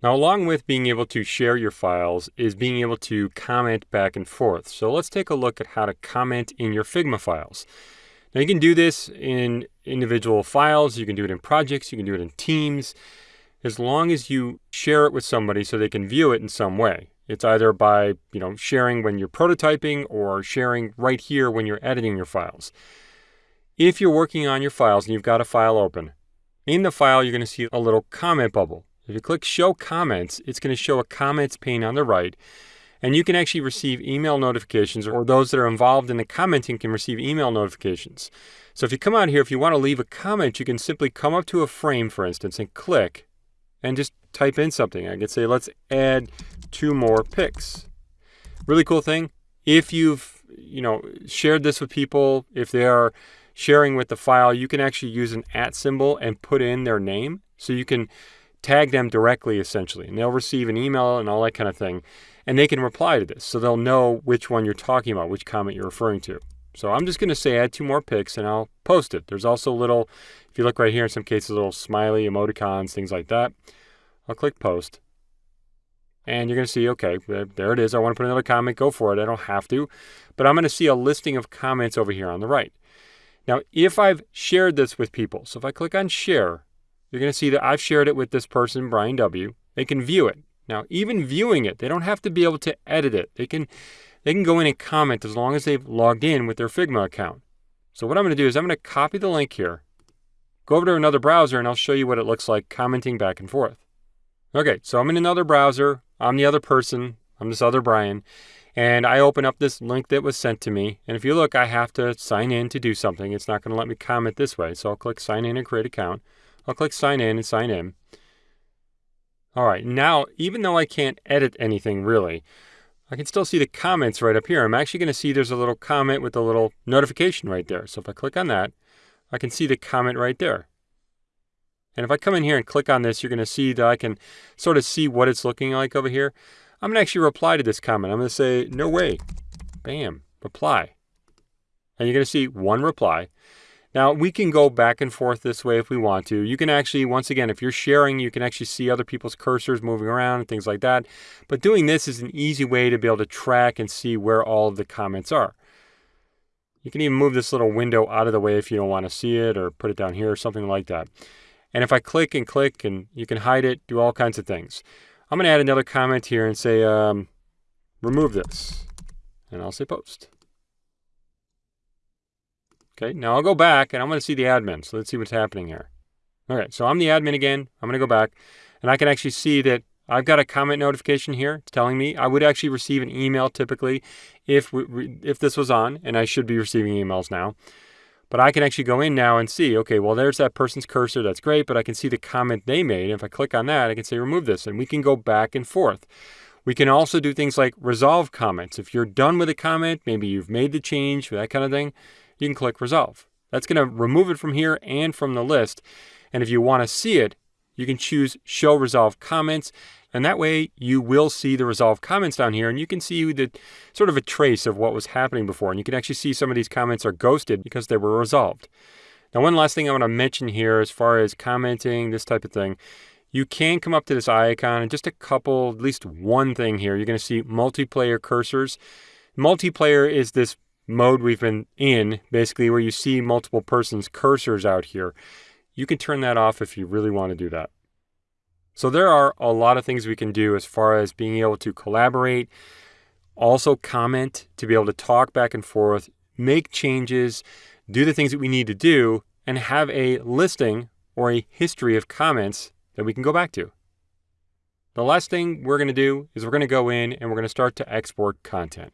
Now, along with being able to share your files is being able to comment back and forth. So let's take a look at how to comment in your Figma files. Now you can do this in individual files, you can do it in projects, you can do it in teams, as long as you share it with somebody so they can view it in some way. It's either by, you know, sharing when you're prototyping or sharing right here when you're editing your files. If you're working on your files and you've got a file open, in the file you're going to see a little comment bubble. If you click Show Comments, it's going to show a comments pane on the right, and you can actually receive email notifications, or those that are involved in the commenting can receive email notifications. So if you come out here, if you want to leave a comment, you can simply come up to a frame, for instance, and click, and just type in something. I could say, let's add two more pics. Really cool thing. If you've, you know, shared this with people, if they are sharing with the file, you can actually use an at symbol and put in their name. So you can tag them directly essentially, and they'll receive an email and all that kind of thing. And they can reply to this, so they'll know which one you're talking about, which comment you're referring to. So I'm just going to say add two more pics and I'll post it. There's also little, if you look right here, in some cases, little smiley emoticons, things like that. I'll click post. And you're going to see, okay, there it is. I want to put another comment. Go for it. I don't have to. But I'm going to see a listing of comments over here on the right. Now, if I've shared this with people, so if I click on share, you're going to see that I've shared it with this person, Brian W. They can view it. Now, even viewing it, they don't have to be able to edit it. They can, they can go in and comment as long as they've logged in with their Figma account. So what I'm going to do is I'm going to copy the link here, go over to another browser, and I'll show you what it looks like commenting back and forth. Okay, so I'm in another browser. I'm the other person. I'm this other Brian. And I open up this link that was sent to me. And if you look, I have to sign in to do something. It's not going to let me comment this way. So I'll click sign in and create account. I'll click sign in and sign in. All right, now, even though I can't edit anything really, I can still see the comments right up here. I'm actually going to see there's a little comment with a little notification right there. So if I click on that, I can see the comment right there. And if I come in here and click on this, you're going to see that I can sort of see what it's looking like over here. I'm going to actually reply to this comment. I'm going to say, no way. Bam, reply. And you're going to see one reply. Now, we can go back and forth this way if we want to. You can actually, once again, if you're sharing, you can actually see other people's cursors moving around and things like that. But doing this is an easy way to be able to track and see where all of the comments are. You can even move this little window out of the way if you don't want to see it or put it down here or something like that. And if I click and click and you can hide it, do all kinds of things. I'm going to add another comment here and say, um, remove this. And I'll say post. Okay, now I'll go back and I'm going to see the admin. So let's see what's happening here. All right, so I'm the admin again. I'm going to go back and I can actually see that I've got a comment notification here. It's telling me I would actually receive an email typically if we, if this was on, and I should be receiving emails now. But I can actually go in now and see, okay, well, there's that person's cursor. That's great, but I can see the comment they made. If I click on that, I can say remove this, and we can go back and forth. We can also do things like resolve comments. If you're done with a comment, maybe you've made the change, that kind of thing, you can click resolve. That's going to remove it from here and from the list. And if you want to see it, you can choose show resolve comments. And that way you will see the resolve comments down here and you can see the sort of a trace of what was happening before. And you can actually see some of these comments are ghosted because they were resolved. Now, one last thing I want to mention here as far as commenting, this type of thing, you can come up to this icon and just a couple, at least one thing here. You're going to see multiplayer cursors. Multiplayer is this mode we've been in, basically where you see multiple persons' cursors out here, you can turn that off if you really want to do that. So there are a lot of things we can do as far as being able to collaborate, also comment, to be able to talk back and forth, make changes, do the things that we need to do, and have a listing or a history of comments that we can go back to. The last thing we're going to do is we're going to go in and we're going to start to export content.